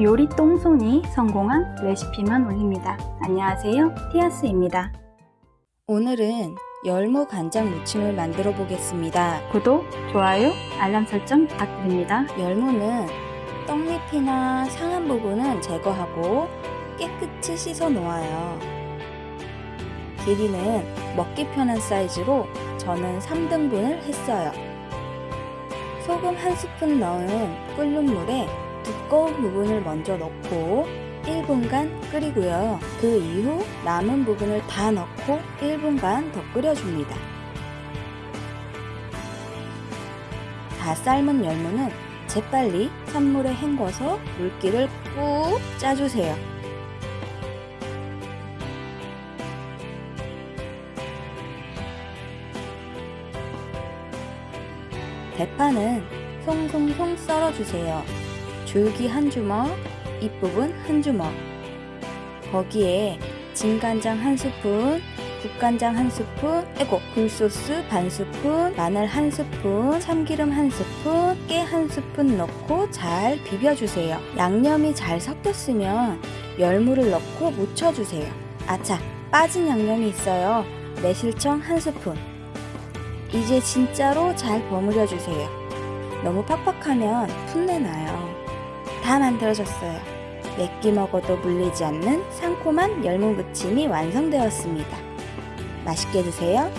요리 똥손이 성공한 레시피만 올립니다. 안녕하세요. 티아스입니다. 오늘은 열무 간장 무침을 만들어 보겠습니다. 구독, 좋아요, 알람 설정 부탁드립니다. 열무는 떡잎이나 상한 부분은 제거하고 깨끗이 씻어 놓아요. 길이는 먹기 편한 사이즈로 저는 3등분을 했어요. 소금 한 스푼 넣은 끓는 물에 두꺼운 부분을 먼저 넣고 1분간 끓이고요. 그 이후 남은 부분을 다 넣고 1분간 더 끓여줍니다. 다 삶은 열무는 재빨리 찬물에 헹궈서 물기를 꾹 짜주세요. 대파는 송송송 썰어주세요. 줄기 한 주먹, 잎부분 한 주먹. 거기에 진간장 한 스푼, 국간장 한 스푼, 에고 굴소스 반 스푼, 마늘 한 스푼, 참기름 한 스푼, 깨 한 스푼 넣고 잘 비벼주세요. 양념이 잘 섞였으면 열무를 넣고 묻혀주세요. 아차, 빠진 양념이 있어요. 매실청 한 스푼. 이제 진짜로 잘 버무려 주세요. 너무 팍팍하면 풋내 나요. 다 만들어졌어요. 몇 끼 먹어도 물리지 않는 상콤한 열무 무침이 완성되었습니다. 맛있게 드세요.